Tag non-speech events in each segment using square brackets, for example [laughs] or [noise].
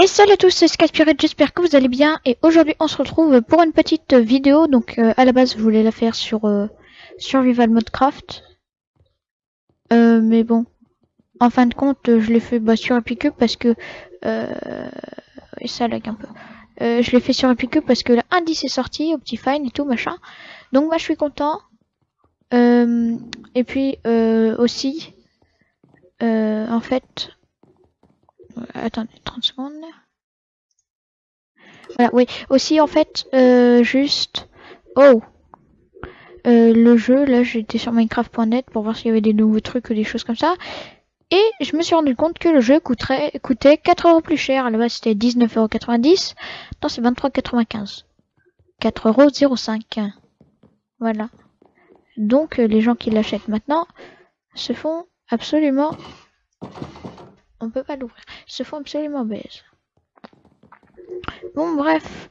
Et salut à tous, c'est Skyspirit, j'espère que vous allez bien. Et aujourd'hui, on se retrouve pour une petite vidéo. Donc, euh, à la base, je voulais la faire sur euh, Survival Modcraft. Euh, mais bon, en fin de compte, je l'ai fait bah, sur Epicube parce que... Euh, et ça lag un peu. Euh, je l'ai fait sur Epicube parce que l'indice est sorti, Optifine et tout, machin. Donc, moi, je suis content. Euh, et puis, euh, aussi, euh, en fait... Attendez, 30 secondes. Voilà, oui. Aussi, en fait, euh, juste... Oh euh, Le jeu, là, j'étais sur Minecraft.net pour voir s'il y avait des nouveaux trucs ou des choses comme ça. Et je me suis rendu compte que le jeu coûterait, coûtait 4 euros plus cher. À la base, c'était 19,90€. Non, c'est 23,95€. 4,05€. Voilà. Donc, euh, les gens qui l'achètent maintenant se font absolument... On peut pas l'ouvrir. Se font absolument baise. Bon, bref.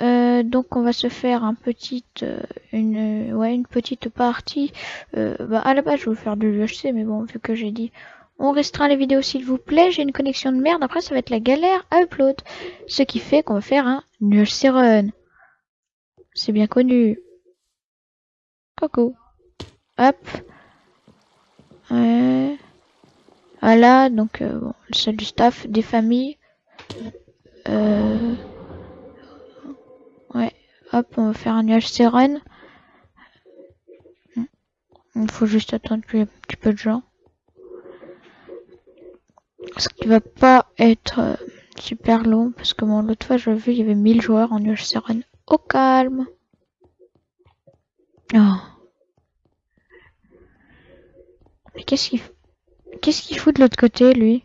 Euh, donc, on va se faire un petit, euh, une, ouais, une petite partie. Euh, bah, à la base, je vais faire de l'UHC, mais bon, vu que j'ai dit, on restreint les vidéos s'il vous plaît. J'ai une connexion de merde. Après, ça va être la galère à upload. Ce qui fait qu'on va faire un UHC run. C'est bien connu. Coucou. Hop. Ouais. Voilà, donc euh, bon, le du staff, des familles. Euh... Ouais, hop, on va faire un UHC run. Il faut juste attendre qu'il y ait un petit peu de gens. Ce qui va pas être euh, super long, parce que bon, l'autre fois, j'ai vu, il y avait 1000 joueurs en UHC run. Au calme. Oh. Mais qu'est-ce qu'il Qu'est-ce qu'il fout de l'autre côté, lui?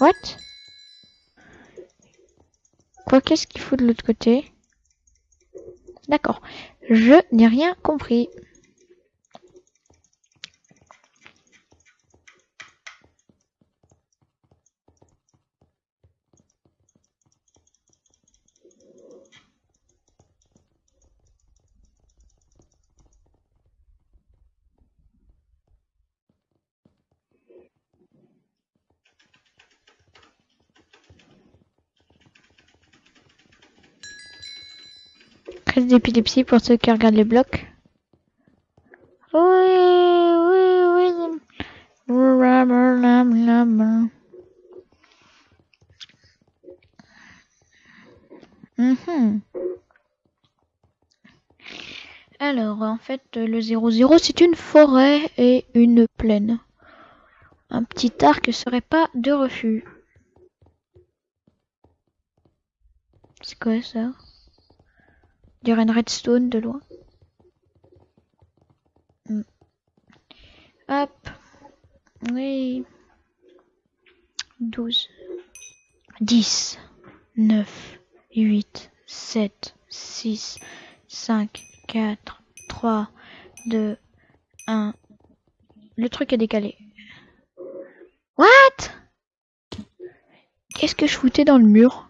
What? Quoi, qu'est-ce qu'il fout de l'autre côté? D'accord. Je n'ai rien compris. D'épilepsie pour ceux qui regardent les blocs. Oui, oui, oui. Mhm. Alors, en fait, le 00, c'est une forêt et une plaine. Un petit arc serait pas de refus. C'est quoi ça? On dirait une redstone de loin. Hmm. Hop. Oui. 12. 10. 9. 8. 7. 6. 5. 4. 3. 2. 1. Le truc est décalé. What? Qu'est-ce que je foutais dans le mur?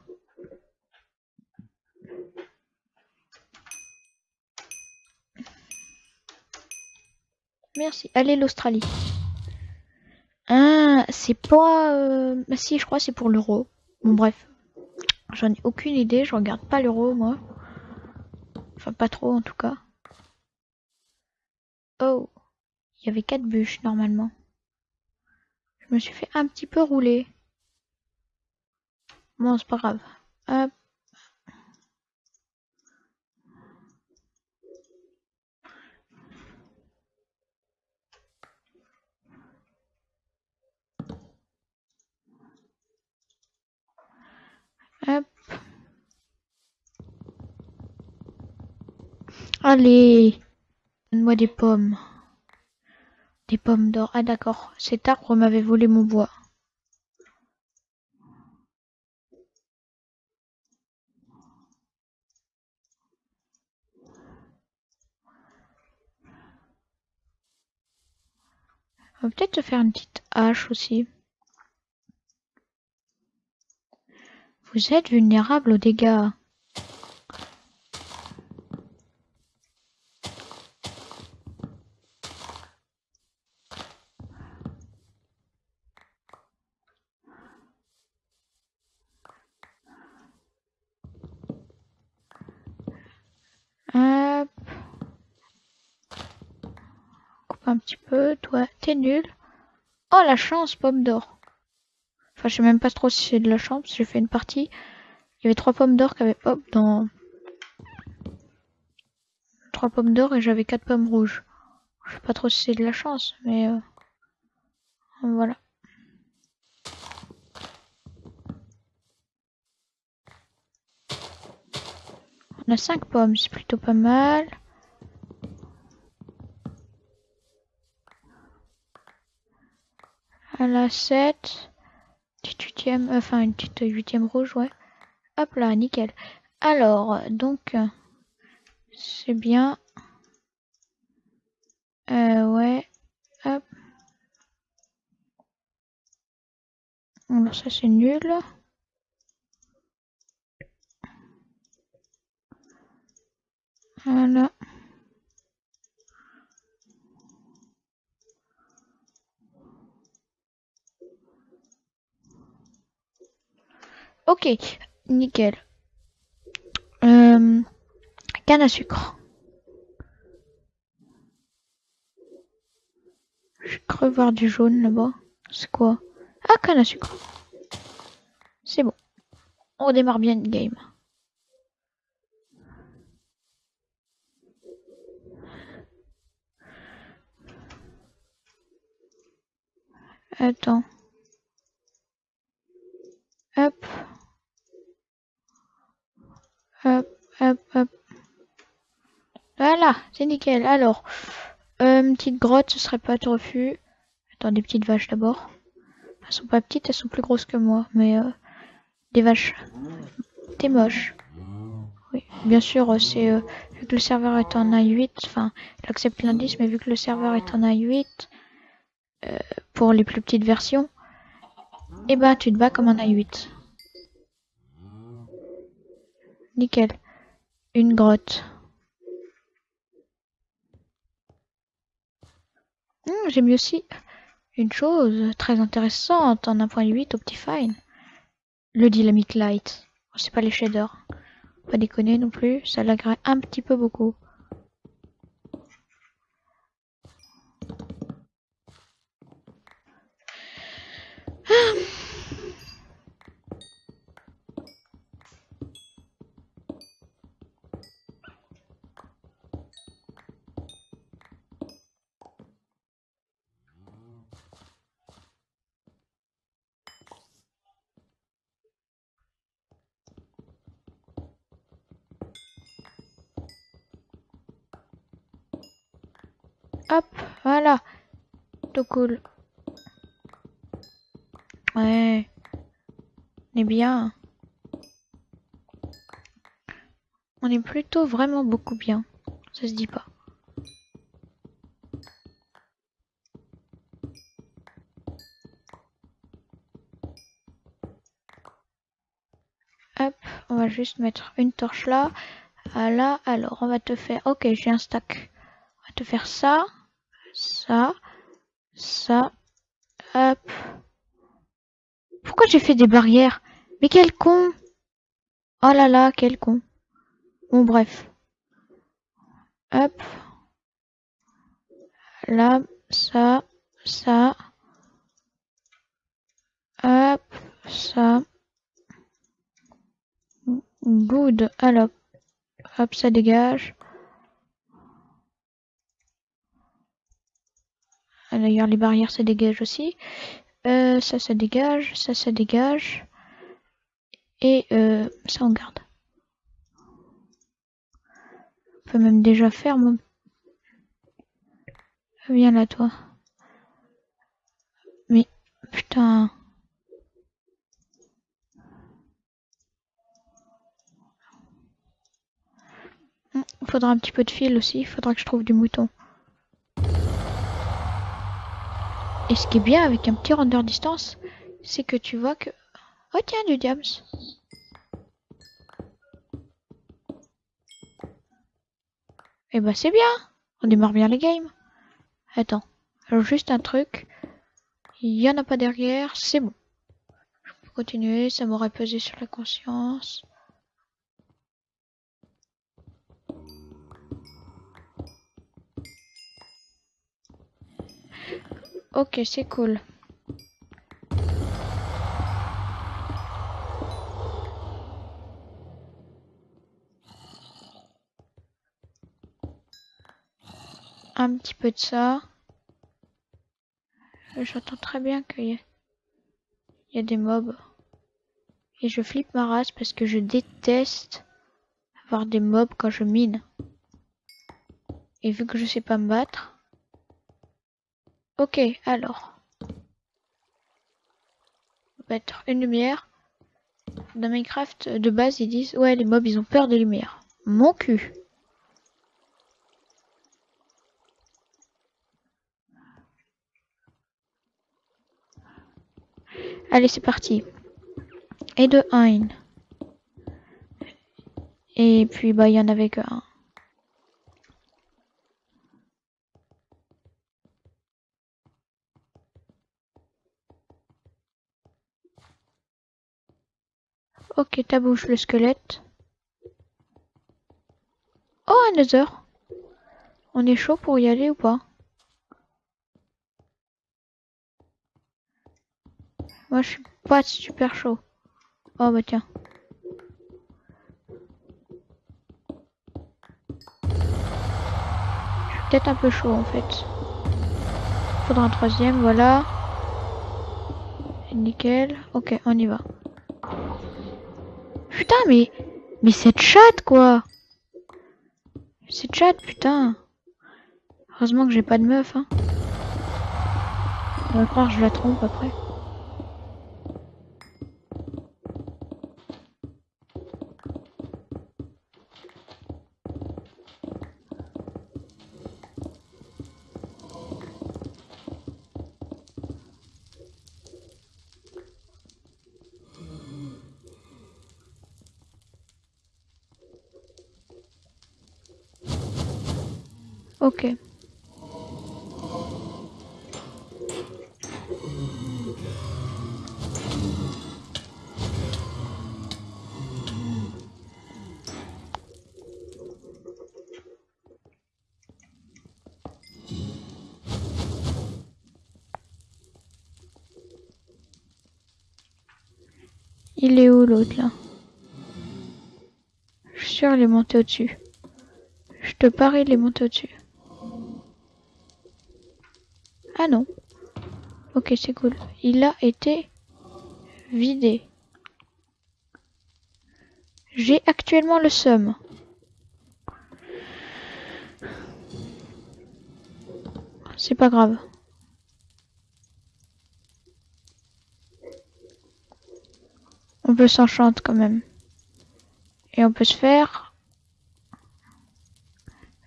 Merci. Allez, l'Australie. Ah, c'est pas... Euh... Bah si, je crois c'est pour l'euro. Bon, bref. J'en ai aucune idée. Je regarde pas l'euro, moi. Enfin, pas trop, en tout cas. Oh. Il y avait quatre bûches, normalement. Je me suis fait un petit peu rouler. Bon, c'est pas grave. Hop. Allez. Donne-moi des pommes. Des pommes d'or. Ah d'accord. Cet arbre m'avait volé mon bois. On va peut-être se faire une petite hache aussi. Vous êtes vulnérable aux dégâts. Toi un petit peu, toi, t'es nul. Oh la chance, pomme d'or. Enfin, je sais même pas trop si c'est de la chance, j'ai fait une partie. Il y avait trois pommes d'or qui avaient hop dans... Trois pommes d'or et j'avais quatre pommes rouges. Je sais pas trop si c'est de la chance, mais... Euh... Voilà. On a 5 pommes, c'est plutôt pas mal. À la 7. Petite huitième, enfin une petite huitième rouge, ouais. Hop là, nickel. Alors, donc, c'est bien. Euh, ouais. Hop. Alors ça c'est nul. Voilà. Ok, nickel. Euh, canne à sucre. Je cru voir du jaune là-bas. C'est quoi? Ah, canne à sucre. C'est bon. On démarre bien le game. Attends. Hop. Hop, hop, hop. Voilà, c'est nickel. Alors, euh, petite grotte, ce serait pas de refus. Attends, des petites vaches d'abord. Elles sont pas petites, elles sont plus grosses que moi, mais euh, des vaches. T'es moche. Oui, bien sûr, c'est euh, vu que le serveur est en A8, enfin, j'accepte l'indice, mais vu que le serveur est en A8, euh, pour les plus petites versions, et eh ben tu te bats comme un A8. Nickel. Une grotte. Hmm, j'ai mis aussi une chose très intéressante en 1.8 Optifine. Le Dynamic Light. C'est pas les shaders. Pas déconner non plus, ça l'agrée un petit peu beaucoup. Voilà. Tout cool. Ouais. On est bien. On est plutôt vraiment beaucoup bien. Ça se dit pas. Hop, on va juste mettre une torche là. Là, alors on va te faire... Ok, j'ai un stack. On va te faire ça, ça, ça, hop. Pourquoi j'ai fait des barrières? Mais quel con Oh là là, quel con. Bon, bref. Hop. Là, ça, ça. Hop, ça. Good. Alors, hop, ça dégage. D'ailleurs, les barrières, ça dégage aussi. Euh, ça, ça dégage. Ça, ça dégage. Et euh, ça, on garde. On peut même déjà faire mon... Viens là, toi. Mais, putain... Il faudra un petit peu de fil aussi, faudra que je trouve du mouton. Et ce qui est bien avec un petit render distance, c'est que tu vois que... Oh tiens, du diams. Eh bah c'est bien. On démarre bien les games. Attends. Juste un truc. Il y en a pas derrière. C'est bon. Je peux continuer. Ça m'aurait pesé sur la conscience. Ok, c'est cool. Un petit peu de ça. J'entends très bien qu'il y, y, a des mobs. Et je flippe ma race parce que je déteste avoir des mobs quand je mine. Et vu que je sais pas me battre. Ok, alors. On va mettre une lumière. Dans Minecraft, de base, ils disent Ouais, les mobs, ils ont peur des lumières. Mon cul. Allez, c'est parti. Et de 1. Et puis, bah, il y en avait que Ok, ta bouche le squelette. Oh, un Nether. On est chaud pour y aller ou pas? Moi, je suis pas super chaud. Oh, bah tiens. Je suis peut-être un peu chaud, en fait. Faudra un troisième, voilà. Nickel. Ok, on y va. Putain, mais... Mais cette chatte, quoi Cette chatte, putain Heureusement que j'ai pas de meuf, hein. On va croire que je la trompe après. Ok. Il est où l'autre là? Je suis sûr il est monté au-dessus. Je te parie il est monté au-dessus. Ah non. Ok, c'est cool. Il a été vidé. J'ai actuellement le seum. C'est pas grave. On peut s'enchanter quand même. Et on peut se faire...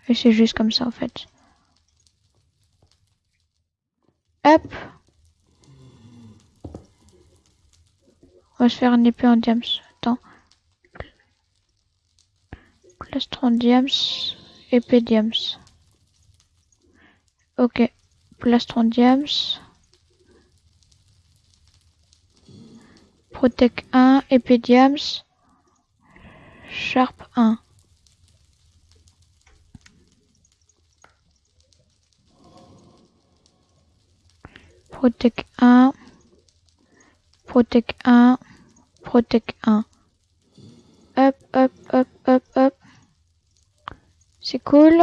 Et c'est juste comme ça en fait. On va se faire une épée en diams. Attends. Plastron diams. Épée diams. Ok. Plastron diams. Protect 1. Épée diams. Sharp 1. Protect 1, Protect 1, Protect 1. Hop, hop, hop, hop, hop. C'est cool.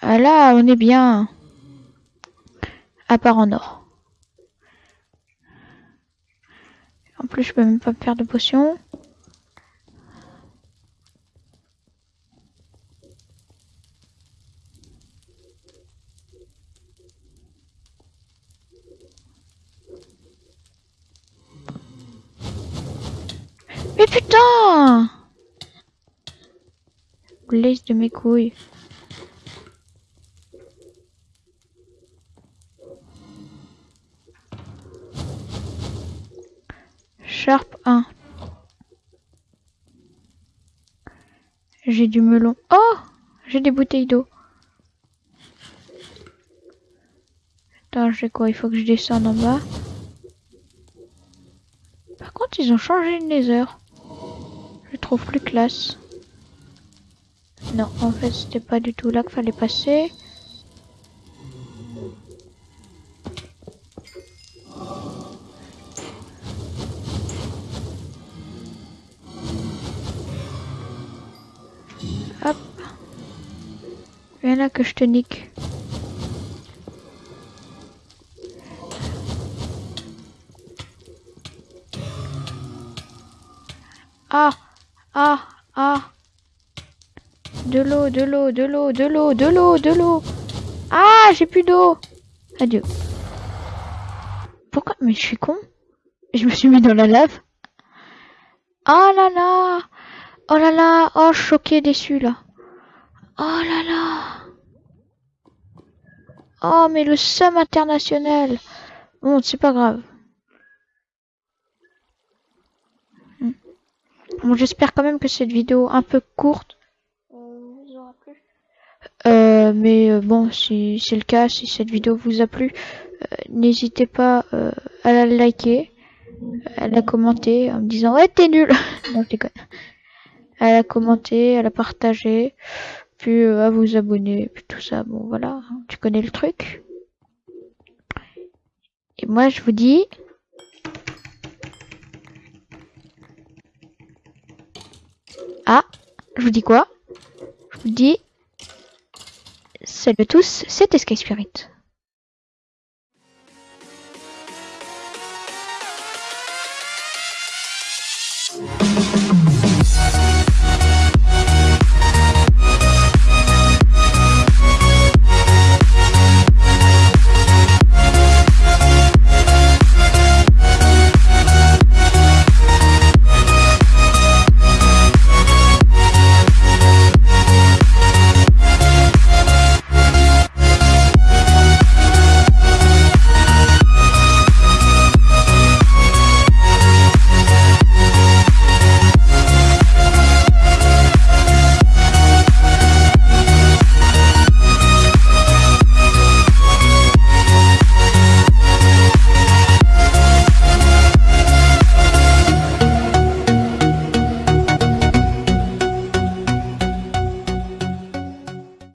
Ah là, on est bien. À part en or. En plus, je peux même pas faire de potion. Mais putain Laisse de mes couilles. Sharp 1. J'ai du melon. Oh J'ai des bouteilles d'eau. Attends, j'ai quoi? Il faut que je descende en bas. Par contre, ils ont changé le nether. Je trouve plus classe. Non, en fait, c'était pas du tout là qu'il fallait passer. Hop. Viens là que je te nique. Ah ah Ah De l'eau, de l'eau, de l'eau, de l'eau, de l'eau, de l'eau Ah J'ai plus d'eau Adieu. Pourquoi? Mais je suis con. Je me suis mis dans la lave. Oh là là Oh là là Oh choqué, déçu là. Oh là là Oh mais le somme international Bon, c'est pas grave. Bon, j'espère quand même que cette vidéo un peu courte vous aura plu. Euh, mais euh, bon, si c'est le cas, si cette vidéo vous a plu, euh, n'hésitez pas euh, à la liker, à la commenter en me disant ouais t'es nul. [laughs] non, je déconne. À la commenter, à la partager, puis à vous abonner, puis tout ça. Bon voilà, hein, tu connais le truc. Et moi je vous dis Ah, je vous dis quoi? Je vous dis Salut à tous, c'était Sky Spirit.